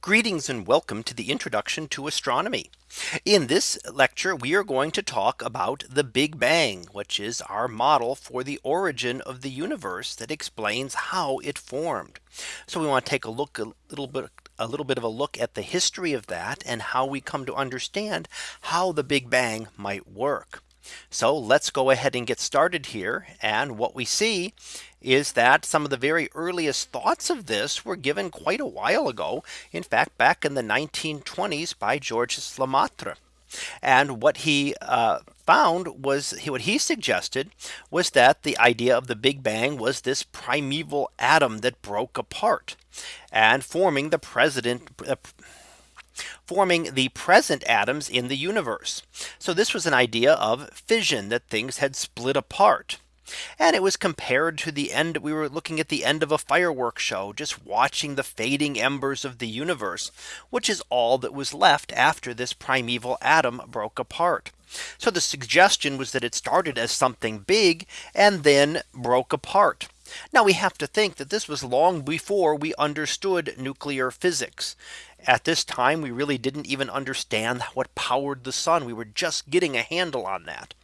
Greetings and welcome to the introduction to astronomy. In this lecture, we are going to talk about the Big Bang, which is our model for the origin of the universe that explains how it formed. So we want to take a look a little bit a little bit of a look at the history of that and how we come to understand how the Big Bang might work. So let's go ahead and get started here. And what we see is that some of the very earliest thoughts of this were given quite a while ago. In fact, back in the 1920s by Georges Lemaitre. And what he uh, found was what he suggested was that the idea of the Big Bang was this primeval atom that broke apart and forming the president uh, forming the present atoms in the universe. So this was an idea of fission that things had split apart. And it was compared to the end. We were looking at the end of a fireworks show, just watching the fading embers of the universe, which is all that was left after this primeval atom broke apart. So the suggestion was that it started as something big and then broke apart. Now we have to think that this was long before we understood nuclear physics. At this time, we really didn't even understand what powered the sun. We were just getting a handle on that.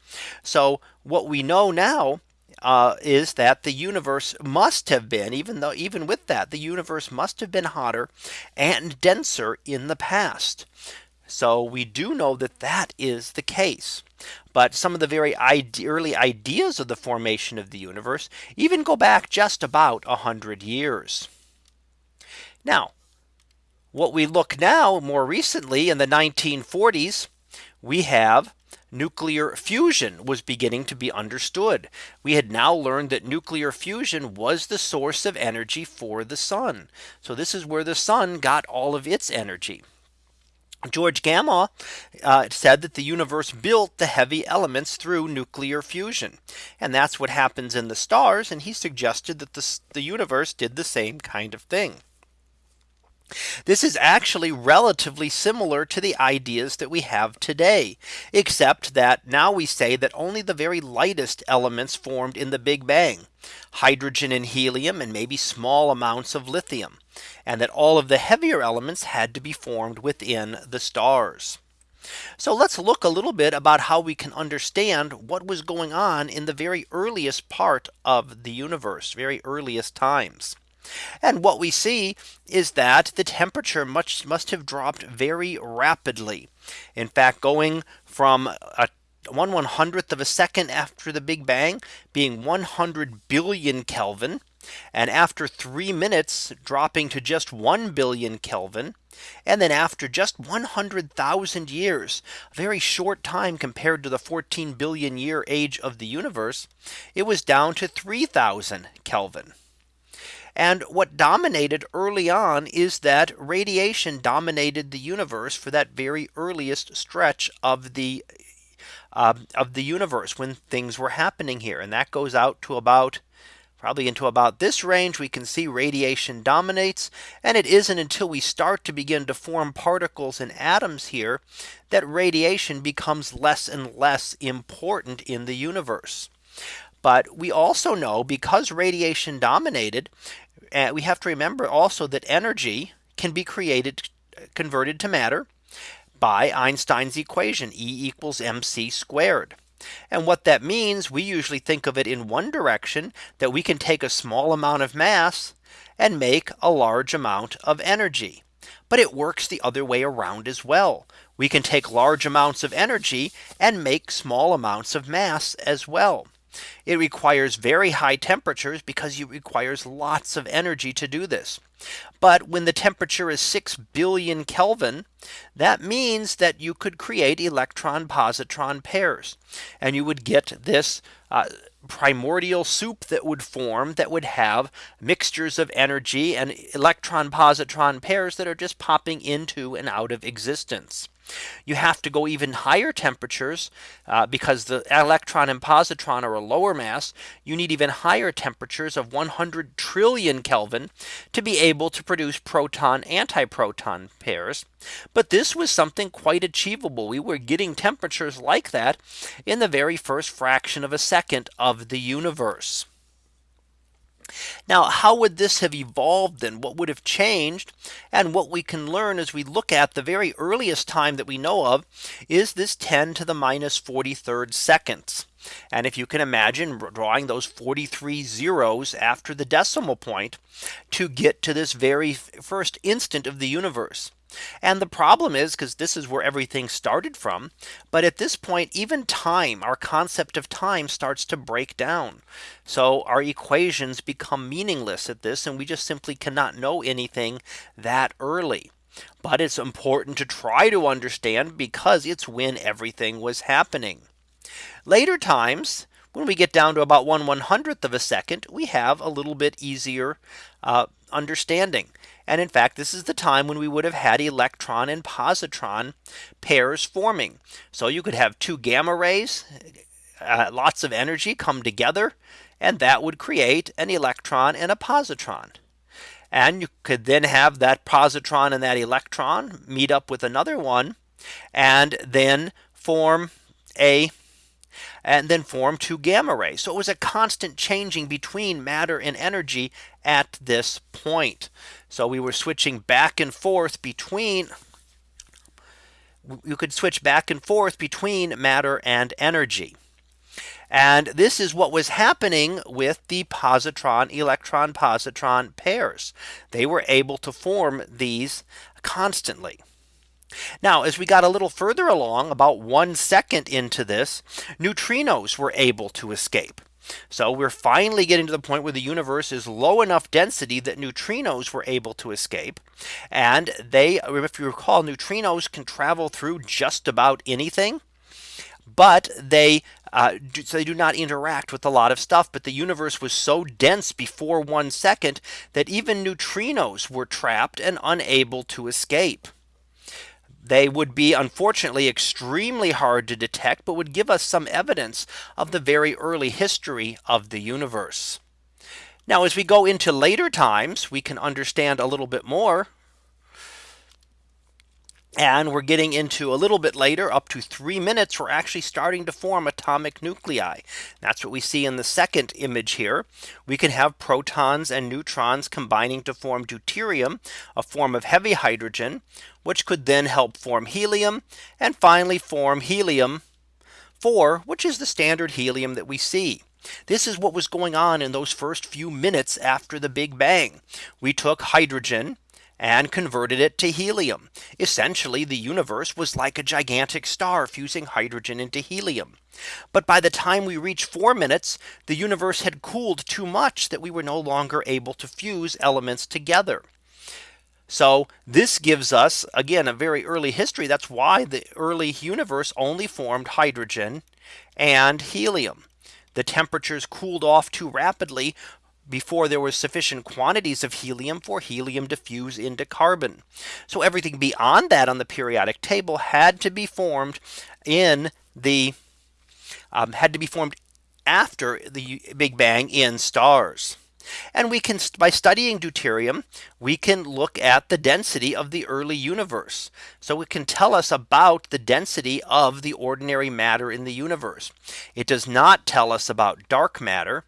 So what we know now uh, is that the universe must have been even though even with that the universe must have been hotter and denser in the past. So we do know that that is the case. But some of the very ide early ideas of the formation of the universe even go back just about a hundred years. Now what we look now more recently in the 1940s, we have nuclear fusion was beginning to be understood. We had now learned that nuclear fusion was the source of energy for the sun. So this is where the sun got all of its energy. George Gamow uh, said that the universe built the heavy elements through nuclear fusion. And that's what happens in the stars. And he suggested that the, the universe did the same kind of thing. This is actually relatively similar to the ideas that we have today, except that now we say that only the very lightest elements formed in the Big Bang, hydrogen and helium and maybe small amounts of lithium, and that all of the heavier elements had to be formed within the stars. So let's look a little bit about how we can understand what was going on in the very earliest part of the universe, very earliest times. And what we see is that the temperature much must have dropped very rapidly. In fact, going from a one one hundredth of a second after the Big Bang being 100 billion Kelvin. And after three minutes dropping to just 1 billion Kelvin. And then after just 100,000 years, a very short time compared to the 14 billion year age of the universe, it was down to 3000 Kelvin. And what dominated early on is that radiation dominated the universe for that very earliest stretch of the uh, of the universe when things were happening here. And that goes out to about probably into about this range we can see radiation dominates and it isn't until we start to begin to form particles and atoms here that radiation becomes less and less important in the universe. But we also know because radiation dominated uh, we have to remember also that energy can be created converted to matter by Einstein's equation E equals mc squared. And what that means we usually think of it in one direction that we can take a small amount of mass and make a large amount of energy. But it works the other way around as well. We can take large amounts of energy and make small amounts of mass as well. It requires very high temperatures because it requires lots of energy to do this. But when the temperature is 6 billion Kelvin, that means that you could create electron positron pairs. And you would get this uh, primordial soup that would form that would have mixtures of energy and electron positron pairs that are just popping into and out of existence. You have to go even higher temperatures uh, because the electron and positron are a lower mass. You need even higher temperatures of 100 trillion Kelvin to be able to produce proton antiproton pairs. But this was something quite achievable. We were getting temperatures like that in the very first fraction of a second of the universe. Now, how would this have evolved then? What would have changed? And what we can learn as we look at the very earliest time that we know of is this 10 to the minus 43rd seconds. And if you can imagine drawing those 43 zeros after the decimal point to get to this very first instant of the universe. And the problem is because this is where everything started from. But at this point, even time, our concept of time starts to break down. So our equations become meaningless at this and we just simply cannot know anything that early. But it's important to try to understand because it's when everything was happening. Later times, when we get down to about 1 100th of a second, we have a little bit easier uh, understanding. And in fact, this is the time when we would have had electron and positron pairs forming. So you could have two gamma rays, uh, lots of energy come together, and that would create an electron and a positron. And you could then have that positron and that electron meet up with another one and then form a and then form two gamma rays. So it was a constant changing between matter and energy at this point. So we were switching back and forth between you could switch back and forth between matter and energy. And this is what was happening with the positron electron positron pairs. They were able to form these constantly. Now, as we got a little further along about one second into this, neutrinos were able to escape. So we're finally getting to the point where the universe is low enough density that neutrinos were able to escape. And they, if you recall, neutrinos can travel through just about anything. But they uh, do, so they do not interact with a lot of stuff. But the universe was so dense before one second that even neutrinos were trapped and unable to escape. They would be unfortunately extremely hard to detect, but would give us some evidence of the very early history of the universe. Now, as we go into later times, we can understand a little bit more and we're getting into a little bit later up to three minutes. We're actually starting to form atomic nuclei. That's what we see in the second image here. We can have protons and neutrons combining to form deuterium, a form of heavy hydrogen, which could then help form helium and finally form helium 4, which is the standard helium that we see. This is what was going on in those first few minutes after the Big Bang. We took hydrogen and converted it to helium. Essentially, the universe was like a gigantic star fusing hydrogen into helium. But by the time we reached four minutes, the universe had cooled too much that we were no longer able to fuse elements together. So this gives us again a very early history. That's why the early universe only formed hydrogen and helium. The temperatures cooled off too rapidly before there was sufficient quantities of helium for helium to fuse into carbon. So everything beyond that on the periodic table had to be formed in the um, had to be formed after the Big Bang in stars. And we can by studying deuterium, we can look at the density of the early universe. So it can tell us about the density of the ordinary matter in the universe. It does not tell us about dark matter.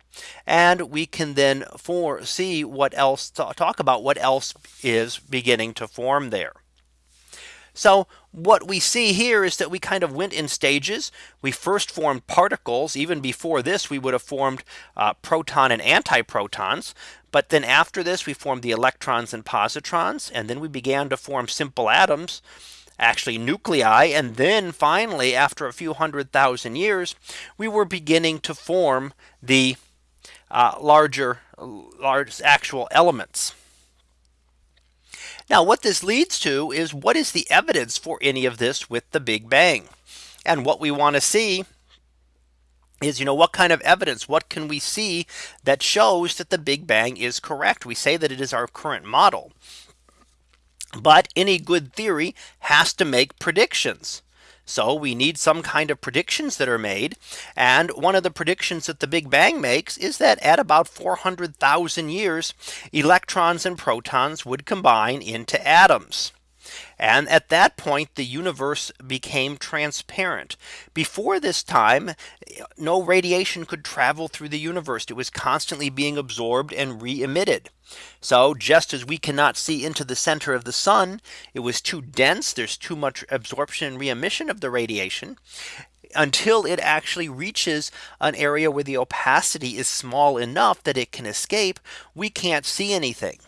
And we can then for see what else talk about what else is beginning to form there. So what we see here is that we kind of went in stages. We first formed particles. Even before this, we would have formed uh, proton and antiprotons. But then after this, we formed the electrons and positrons. And then we began to form simple atoms actually nuclei. And then finally, after a few hundred thousand years, we were beginning to form the uh, larger large actual elements. Now what this leads to is what is the evidence for any of this with the Big Bang? And what we want to see is you know what kind of evidence what can we see that shows that the Big Bang is correct? We say that it is our current model. But any good theory has to make predictions so we need some kind of predictions that are made. And one of the predictions that the Big Bang makes is that at about 400,000 years, electrons and protons would combine into atoms. And at that point, the universe became transparent. Before this time, no radiation could travel through the universe. It was constantly being absorbed and re emitted. So just as we cannot see into the center of the sun, it was too dense. There's too much absorption and re emission of the radiation until it actually reaches an area where the opacity is small enough that it can escape. We can't see anything.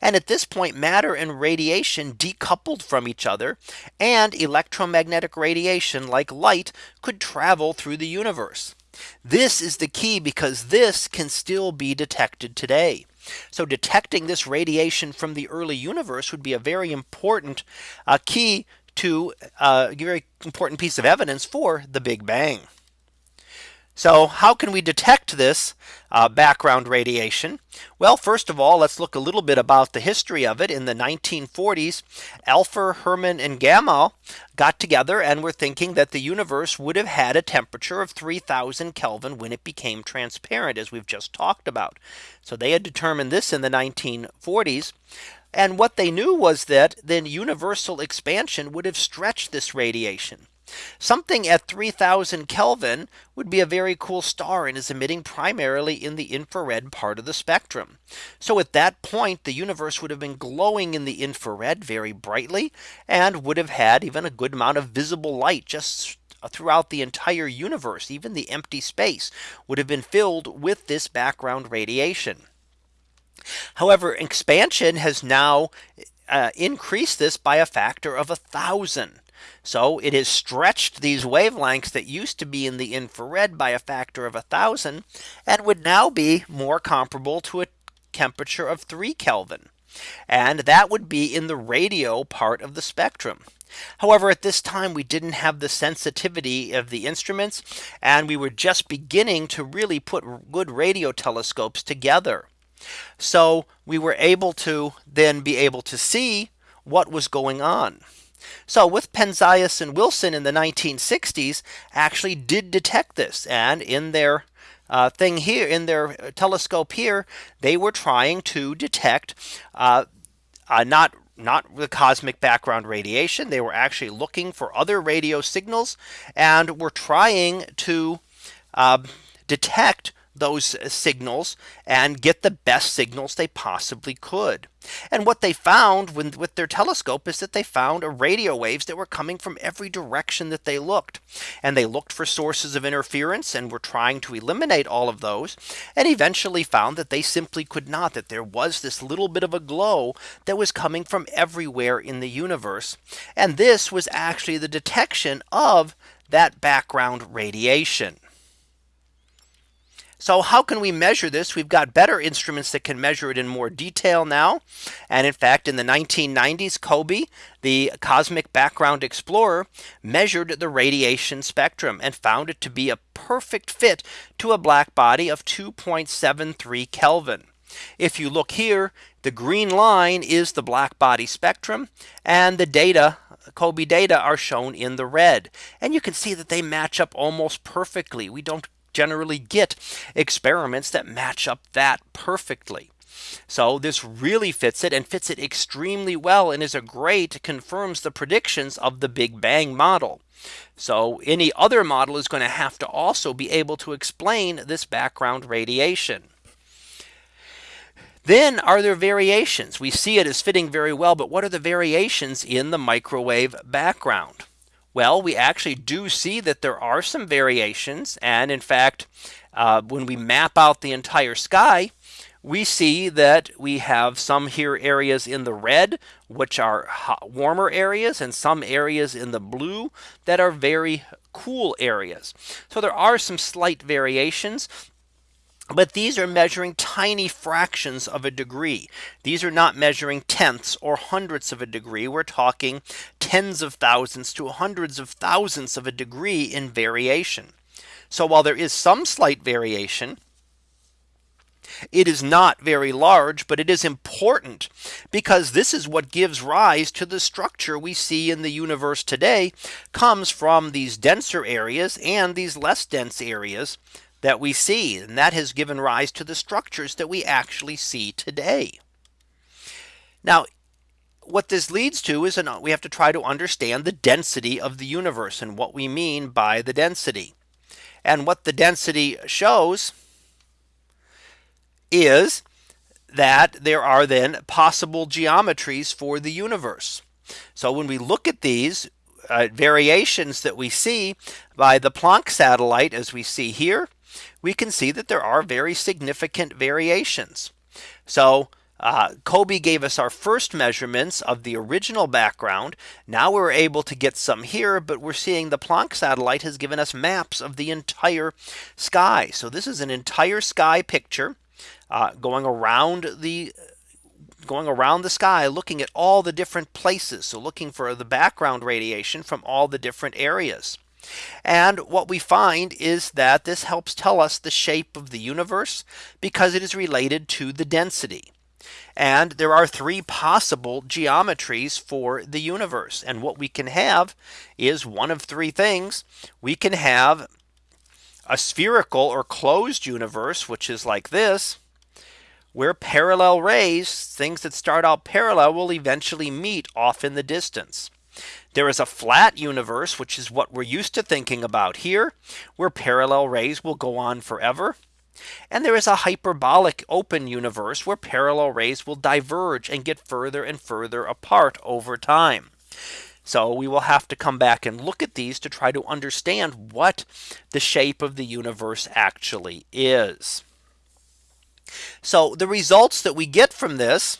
And at this point, matter and radiation decoupled from each other and electromagnetic radiation like light could travel through the universe. This is the key because this can still be detected today. So detecting this radiation from the early universe would be a very important uh, key to uh, a very important piece of evidence for the Big Bang. So how can we detect this uh, background radiation? Well, first of all, let's look a little bit about the history of it. In the 1940s, Alpher, Herman and Gamow got together and were thinking that the universe would have had a temperature of 3000 Kelvin when it became transparent, as we've just talked about. So they had determined this in the 1940s. And what they knew was that then universal expansion would have stretched this radiation. Something at 3000 Kelvin would be a very cool star and is emitting primarily in the infrared part of the spectrum. So at that point, the universe would have been glowing in the infrared very brightly and would have had even a good amount of visible light just throughout the entire universe. Even the empty space would have been filled with this background radiation. However, expansion has now uh, increased this by a factor of a thousand. So it has stretched these wavelengths that used to be in the infrared by a factor of a thousand and would now be more comparable to a temperature of 3 Kelvin. And that would be in the radio part of the spectrum. However, at this time, we didn't have the sensitivity of the instruments, and we were just beginning to really put good radio telescopes together. So we were able to then be able to see what was going on. So with Penzias and Wilson in the 1960s actually did detect this and in their uh, thing here in their telescope here, they were trying to detect uh, uh, not not the cosmic background radiation. They were actually looking for other radio signals and were trying to uh, detect those signals and get the best signals they possibly could. And what they found with, with their telescope is that they found radio waves that were coming from every direction that they looked. And they looked for sources of interference and were trying to eliminate all of those and eventually found that they simply could not that there was this little bit of a glow that was coming from everywhere in the universe. And this was actually the detection of that background radiation. So how can we measure this? We've got better instruments that can measure it in more detail now. And in fact, in the 1990s, COBE, the Cosmic Background Explorer, measured the radiation spectrum and found it to be a perfect fit to a black body of 2.73 Kelvin. If you look here, the green line is the black body spectrum and the data COBE data are shown in the red. And you can see that they match up almost perfectly. We don't generally get experiments that match up that perfectly. So this really fits it and fits it extremely well and is a great confirms the predictions of the Big Bang model. So any other model is going to have to also be able to explain this background radiation. Then are there variations? We see it as fitting very well, but what are the variations in the microwave background? Well, we actually do see that there are some variations. And in fact, uh, when we map out the entire sky, we see that we have some here areas in the red, which are warmer areas, and some areas in the blue that are very cool areas. So there are some slight variations. But these are measuring tiny fractions of a degree. These are not measuring tenths or hundredths of a degree. We're talking tens of thousands to hundreds of thousands of a degree in variation. So while there is some slight variation, it is not very large, but it is important because this is what gives rise to the structure we see in the universe today comes from these denser areas and these less dense areas that we see. And that has given rise to the structures that we actually see today. Now, what this leads to is an, we have to try to understand the density of the universe and what we mean by the density. And what the density shows is that there are then possible geometries for the universe. So when we look at these uh, variations that we see by the Planck satellite as we see here, we can see that there are very significant variations. So uh, COBE gave us our first measurements of the original background. Now we're able to get some here, but we're seeing the Planck satellite has given us maps of the entire sky. So this is an entire sky picture uh, going around the going around the sky looking at all the different places. So looking for the background radiation from all the different areas. And what we find is that this helps tell us the shape of the universe because it is related to the density. And there are three possible geometries for the universe. And what we can have is one of three things. We can have a spherical or closed universe, which is like this where parallel rays, things that start out parallel will eventually meet off in the distance. There is a flat universe, which is what we're used to thinking about here, where parallel rays will go on forever. And there is a hyperbolic open universe where parallel rays will diverge and get further and further apart over time. So we will have to come back and look at these to try to understand what the shape of the universe actually is. So the results that we get from this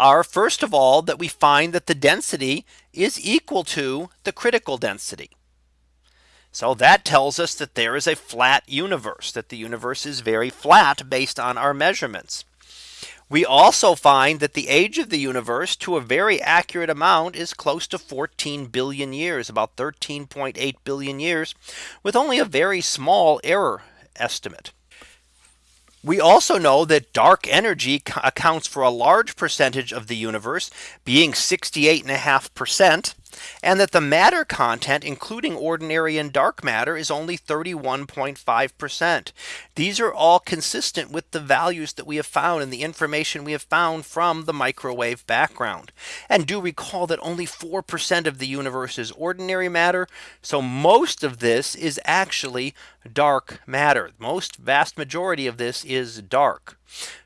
are first of all that we find that the density is equal to the critical density. So that tells us that there is a flat universe that the universe is very flat based on our measurements. We also find that the age of the universe to a very accurate amount is close to 14 billion years about 13.8 billion years with only a very small error estimate. We also know that dark energy accounts for a large percentage of the universe being 68.5% and that the matter content including ordinary and dark matter is only 31.5%. These are all consistent with the values that we have found and the information we have found from the microwave background. And do recall that only 4% of the universe is ordinary matter. So most of this is actually dark matter. Most vast majority of this is dark.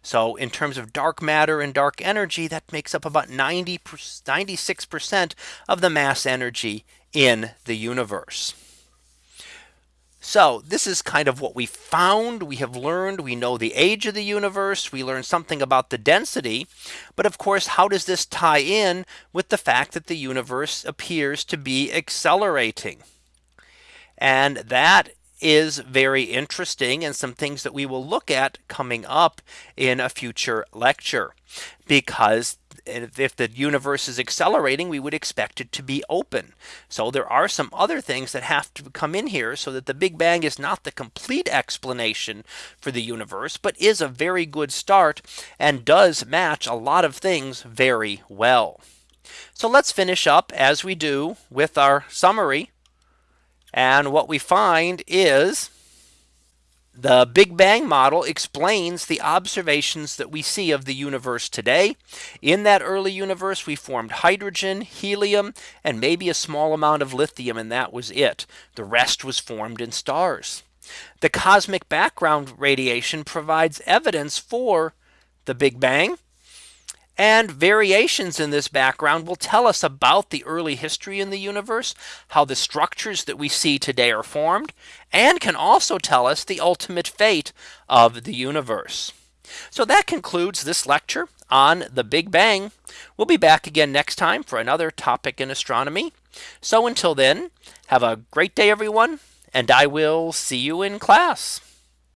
So in terms of dark matter and dark energy, that makes up about 90 96% of the mass energy in the universe. So this is kind of what we found. We have learned we know the age of the universe. We learned something about the density. But of course, how does this tie in with the fact that the universe appears to be accelerating? And that is very interesting and some things that we will look at coming up in a future lecture because if the universe is accelerating, we would expect it to be open. So there are some other things that have to come in here so that the Big Bang is not the complete explanation for the universe, but is a very good start and does match a lot of things very well. So let's finish up as we do with our summary and what we find is the Big Bang model explains the observations that we see of the universe today. In that early universe, we formed hydrogen, helium, and maybe a small amount of lithium, and that was it. The rest was formed in stars. The cosmic background radiation provides evidence for the Big Bang. And variations in this background will tell us about the early history in the universe, how the structures that we see today are formed, and can also tell us the ultimate fate of the universe. So that concludes this lecture on the Big Bang. We'll be back again next time for another topic in astronomy. So until then, have a great day, everyone, and I will see you in class.